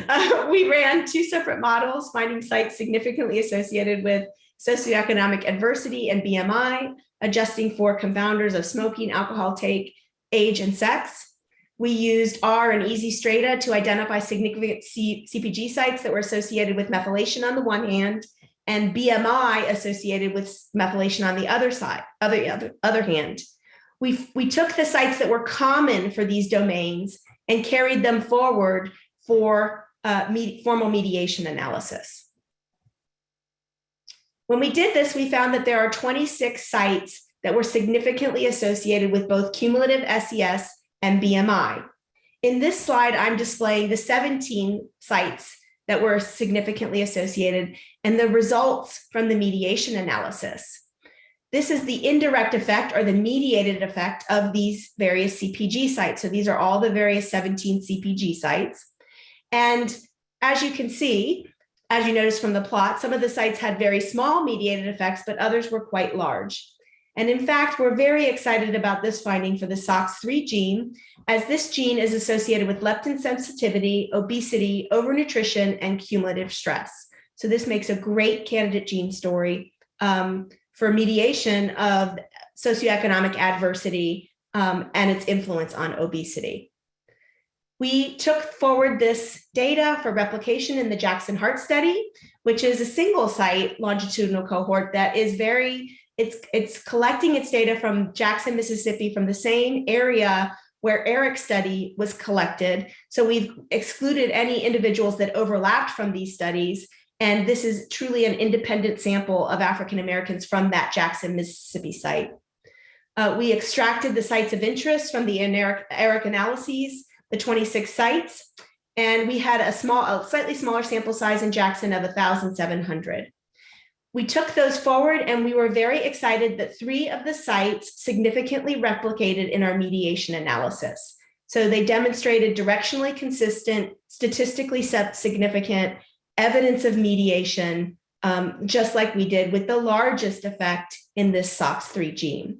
uh, we ran two separate models, finding sites significantly associated with socioeconomic adversity and BMI, adjusting for confounders of smoking, alcohol take, age, and sex. We used R and EasyStrata to identify significant C CPG sites that were associated with methylation on the one hand and BMI associated with methylation on the other side, other, other, other hand. We, we took the sites that were common for these domains and carried them forward for uh, med formal mediation analysis. When we did this, we found that there are 26 sites that were significantly associated with both cumulative SES and BMI. In this slide, I'm displaying the 17 sites that were significantly associated and the results from the mediation analysis. This is the indirect effect or the mediated effect of these various CPG sites. So these are all the various 17 CPG sites. And as you can see, as you notice from the plot, some of the sites had very small mediated effects, but others were quite large. And in fact, we're very excited about this finding for the SOX3 gene, as this gene is associated with leptin sensitivity, obesity, overnutrition, and cumulative stress. So this makes a great candidate gene story um, for mediation of socioeconomic adversity um, and its influence on obesity. We took forward this data for replication in the Jackson Heart Study, which is a single site longitudinal cohort that is very it's, it's collecting its data from Jackson, Mississippi, from the same area where ARIC's study was collected. So we've excluded any individuals that overlapped from these studies. And this is truly an independent sample of African Americans from that Jackson, Mississippi site. Uh, we extracted the sites of interest from the ARIC, Eric analyses, the 26 sites, and we had a small, a slightly smaller sample size in Jackson of 1,700. We took those forward and we were very excited that three of the sites significantly replicated in our mediation analysis. So they demonstrated directionally consistent, statistically significant evidence of mediation, um, just like we did with the largest effect in this SOX3 gene.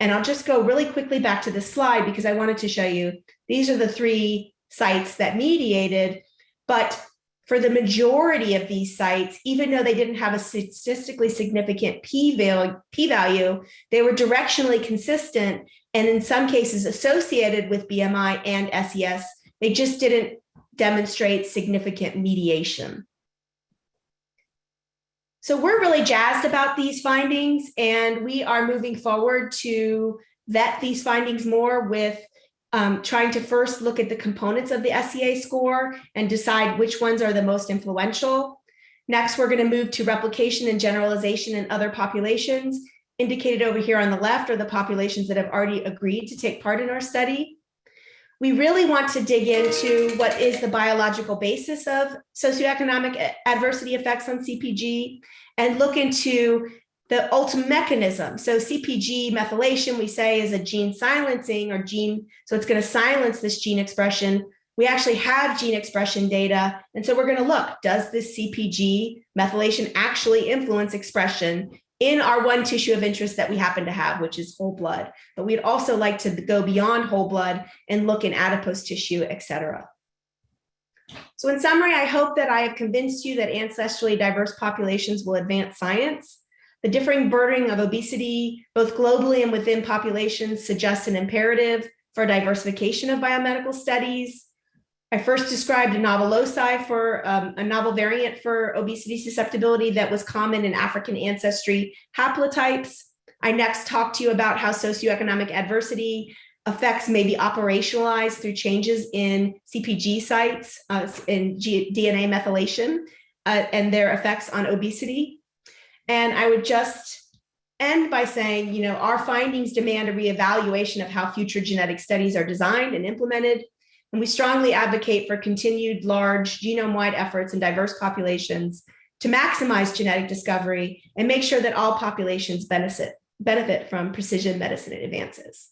And I'll just go really quickly back to this slide because I wanted to show you, these are the three sites that mediated, but for the majority of these sites, even though they didn't have a statistically significant p-value, they were directionally consistent and in some cases associated with BMI and SES. They just didn't demonstrate significant mediation. So we're really jazzed about these findings and we are moving forward to vet these findings more with um, trying to first look at the components of the SEA score and decide which ones are the most influential. Next, we're going to move to replication and generalization in other populations. Indicated over here on the left are the populations that have already agreed to take part in our study. We really want to dig into what is the biological basis of socioeconomic adversity effects on CPG and look into the ultimate mechanism. So CPG methylation, we say is a gene silencing or gene, so it's going to silence this gene expression. we actually have gene expression data. And so we're going to look, does this CPG methylation actually influence expression in our one tissue of interest that we happen to have, which is whole blood. But we'd also like to go beyond whole blood and look in adipose tissue, et cetera. So in summary, I hope that I have convinced you that ancestrally diverse populations will advance science. The differing burden of obesity, both globally and within populations, suggests an imperative for diversification of biomedical studies. I first described a novel loci for um, a novel variant for obesity susceptibility that was common in African ancestry haplotypes. I next talked to you about how socioeconomic adversity effects may be operationalized through changes in CPG sites uh, in G DNA methylation uh, and their effects on obesity. And I would just end by saying, you know, our findings demand a reevaluation of how future genetic studies are designed and implemented and we strongly advocate for continued large genome-wide efforts in diverse populations to maximize genetic discovery and make sure that all populations benefit, benefit from precision medicine advances.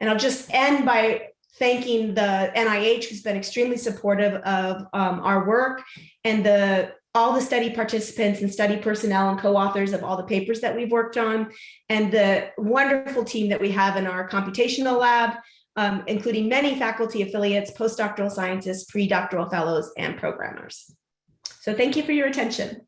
And I'll just end by thanking the NIH, who's been extremely supportive of um, our work and the all the study participants and study personnel and co-authors of all the papers that we've worked on, and the wonderful team that we have in our computational lab, um, including many faculty affiliates, postdoctoral scientists, pre-doctoral fellows, and programmers. So thank you for your attention.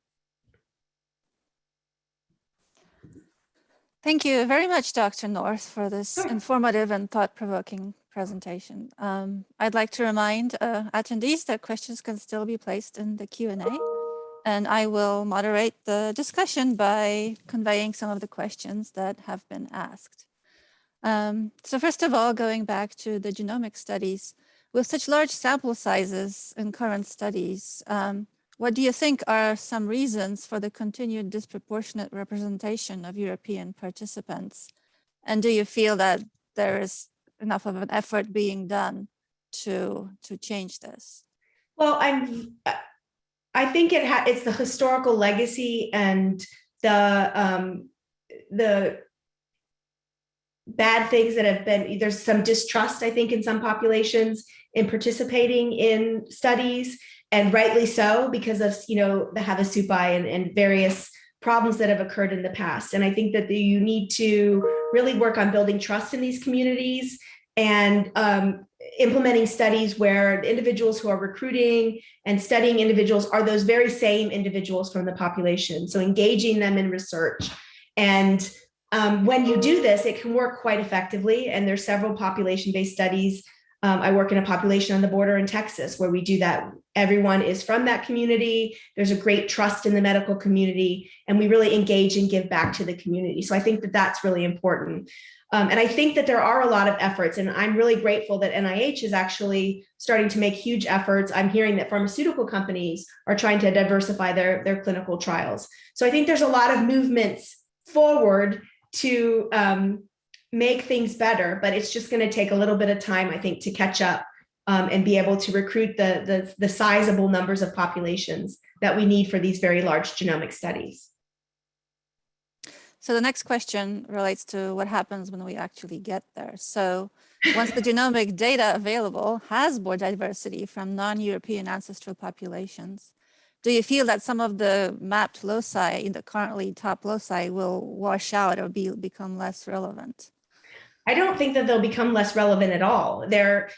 Thank you very much, Dr. North, for this Sure. informative and thought-provoking presentation. Um, I'd like to remind uh, attendees that questions can still be placed in the Q&A, and I will moderate the discussion by conveying some of the questions that have been asked. Um, so first of all, going back to the genomic studies, with such large sample sizes in current studies, um, what do you think are some reasons for the continued disproportionate representation of European participants? And do you feel that there is enough of an effort being done to, to change this? Well, I'm, I think it ha it's the historical legacy and the, um, the bad things that have been, there's some distrust, I think, in some populations in participating in studies and rightly so because of, you know, the Havasupai and, and various problems that have occurred in the past. And I think that the, you need to really work on building trust in these communities and um, implementing studies where individuals who are recruiting and studying individuals are those very same individuals from the population. So engaging them in research and um, when you do this, it can work quite effectively. And there's several population-based studies. Um, I work in a population on the border in Texas where we do that. Everyone is from that community. There's a great trust in the medical community, and we really engage and give back to the community. So I think that that's really important. Um, and I think that there are a lot of efforts, and I'm really grateful that NIH is actually starting to make huge efforts. I'm hearing that pharmaceutical companies are trying to diversify their, their clinical trials. So I think there's a lot of movements forward to um, make things better, but it's just going to take a little bit of time, I think, to catch up um, and be able to recruit the, the, the sizable numbers of populations that we need for these very large genomic studies. So the next question relates to what happens when we actually get there. So once the genomic data available has more diversity from non-European ancestral populations, do you feel that some of the mapped loci in the currently top loci will wash out or be become less relevant? I don't think that they'll become less relevant at all. They're,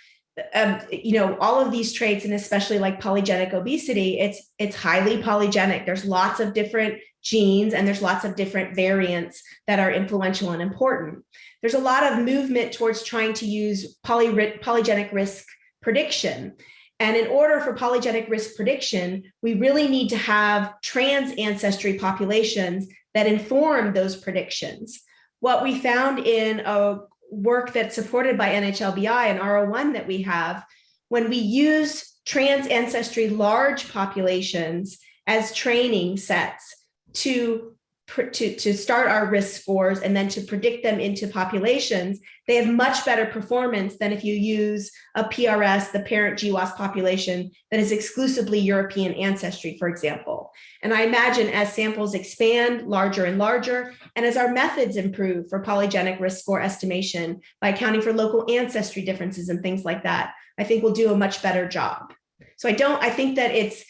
um, you know, all of these traits, and especially like polygenic obesity, it's it's highly polygenic. There's lots of different genes and there's lots of different variants that are influential and important. There's a lot of movement towards trying to use poly, polygenic risk prediction. And in order for polygenic risk prediction, we really need to have trans ancestry populations that inform those predictions. What we found in a work that's supported by NHLBI and R01 that we have, when we use trans ancestry large populations as training sets to to, to start our risk scores and then to predict them into populations, they have much better performance than if you use a PRS, the parent GWAS population that is exclusively European ancestry, for example. And I imagine as samples expand larger and larger, and as our methods improve for polygenic risk score estimation by accounting for local ancestry differences and things like that, I think we'll do a much better job. So I don't, I think that it's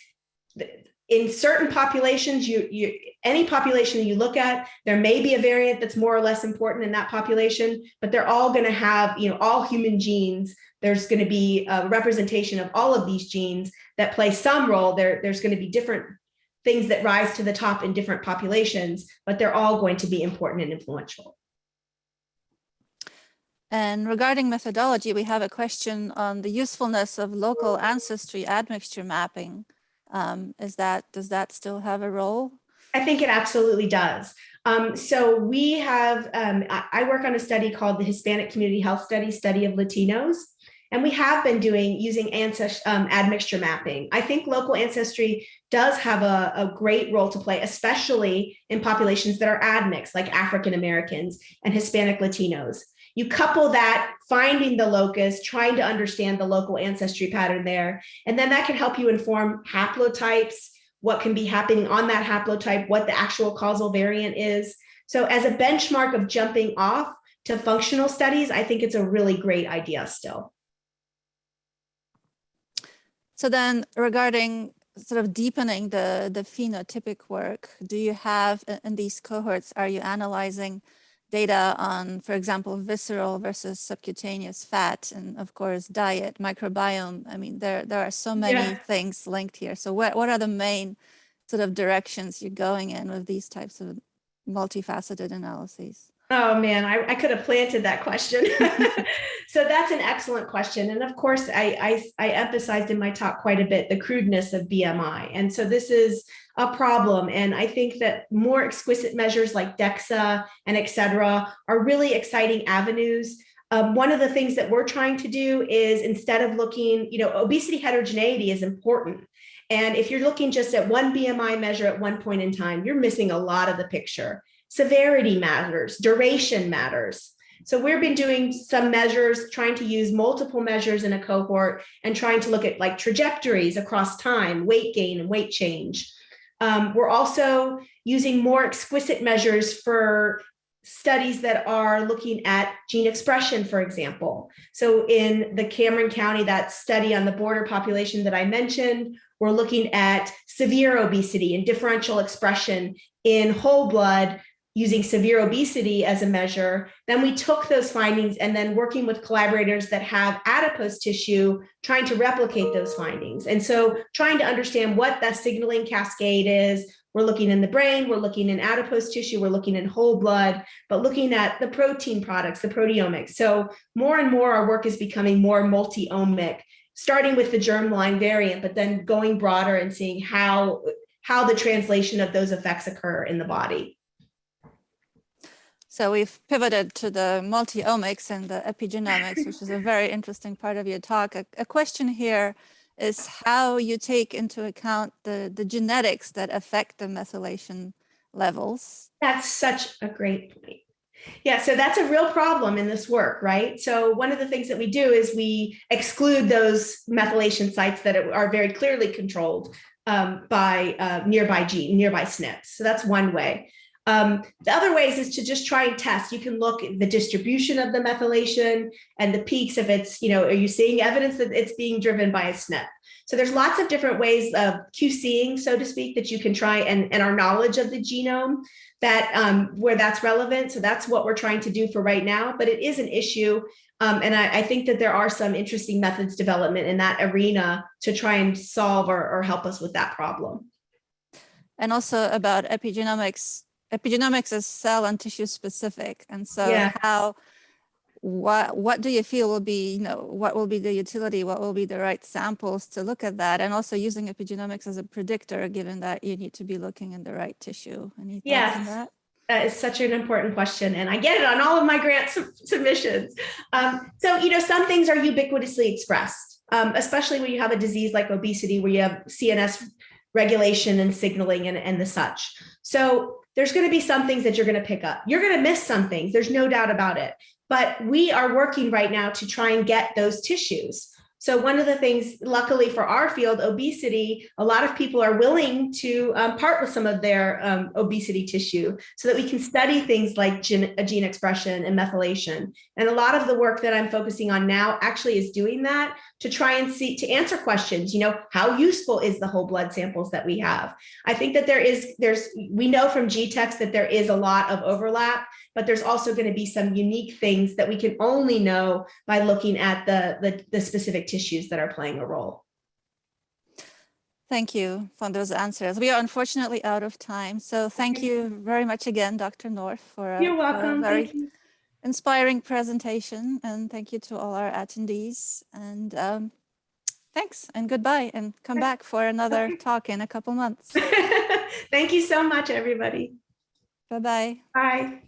in certain populations, you, you, any population you look at, there may be a variant that's more or less important in that population, but they're all going to have, you know, all human genes. There's going to be a representation of all of these genes that play some role. There, there's going to be different things that rise to the top in different populations, but they're all going to be important and influential. And regarding methodology, we have a question on the usefulness of local ancestry admixture mapping. Um, is that, does that still have a role? I think it absolutely does. Um, so we have, um, I, work on a study called the Hispanic Community Health Study, Study of Latinos. And we have been doing using ancestry um, admixture mapping. I think local ancestry does have a, a, great role to play, especially in populations that are admixed, like African Americans and Hispanic Latinos. You couple that finding the locus, trying to understand the local ancestry pattern there, and then that can help you inform haplotypes, what can be happening on that haplotype, what the actual causal variant is. So as a benchmark of jumping off to functional studies, I think it's a really great idea still. So then regarding sort of deepening the, the phenotypic work, do you have in these cohorts, are you analyzing data on, for example, visceral versus subcutaneous fat, and of course, diet, microbiome. I mean, there, there are so many yeah. things linked here. So what, what are the main sort of directions you're going in with these types of multifaceted analyses? Oh man, I, I could have planted that question. so that's an excellent question. And of course, I, I, I emphasized in my talk quite a bit the crudeness of BMI. And so this is a problem. And I think that more exquisite measures like DEXA and et cetera are really exciting avenues. Um, one of the things that we're trying to do is instead of looking, you know, obesity heterogeneity is important. And if you're looking just at one BMI measure at one point in time, you're missing a lot of the picture. Severity matters, duration matters. So we've been doing some measures, trying to use multiple measures in a cohort and trying to look at like trajectories across time, weight gain and weight change. Um, we're also using more exquisite measures for studies that are looking at gene expression, for example. So in the Cameron County, that study on the border population that I mentioned, we're looking at severe obesity and differential expression in whole blood using severe obesity as a measure, then we took those findings and then working with collaborators that have adipose tissue, trying to replicate those findings. And so trying to understand what that signaling cascade is, we're looking in the brain, we're looking in adipose tissue, we're looking in whole blood, but looking at the protein products, the proteomics. So more and more our work is becoming more multi-omic, starting with the germline variant, but then going broader and seeing how, how the translation of those effects occur in the body. So we've pivoted to the multi-omics and the epigenomics, which is a very interesting part of your talk. A, a, question here is how you take into account the, the genetics that affect the methylation levels. That's such a great point. Yeah, so that's a real problem in this work, right? So one of the things that we do is we exclude those methylation sites that are very clearly controlled um, by uh, nearby gene, nearby SNPs. So that's one way. Um, the other ways is to just try and test. You can look at the distribution of the methylation and the peaks if it's, you know, are you seeing evidence that it's being driven by a SNP? So there's lots of different ways of QCing, so to speak, that you can try and, and our knowledge of the genome that um, where that's relevant. So that's what we're trying to do for right now, but it is an issue. Um, and I, I, think that there are some interesting methods development in that arena to try and solve or, or help us with that problem. And also about epigenomics, epigenomics is cell and tissue specific. And so yeah. how, what, what do you feel will be, you know, what will be the utility? What will be the right samples to look at that? And also using epigenomics as a predictor, given that you need to be looking in the right tissue. Any thoughts yes. on that? That is such an important question, and I get it on all of my grant submissions. Um, so, you know, some things are ubiquitously expressed, um, especially when you have a disease like obesity, where you have CNS regulation and signaling and, and the such. So there's going to be some things that you're going to pick up. You're going to miss some things. There's no doubt about it. But we are working right now to try and get those tissues. So one of the things, luckily for our field, obesity, a lot of people are willing to um, part with some of their um, obesity tissue so that we can study things like gene, uh, gene expression and methylation. And a lot of the work that I'm focusing on now actually is doing that to try and see, to answer questions, you know, how useful is the whole blood samples that we have? I think that there is, there's, we know from GTEx that there is a lot of overlap, but there's also going to be some unique things that we can only know by looking at the, the, the specific tissues that are playing a role. Thank you for those answers. We are unfortunately out of time. So thank you very much again, Dr. North, for a, You're for a welcome. very you. inspiring presentation. And thank you to all our attendees. And um, thanks and goodbye. And come back for another talk in a couple months. Thank you so much, everybody. Bye-bye. Bye.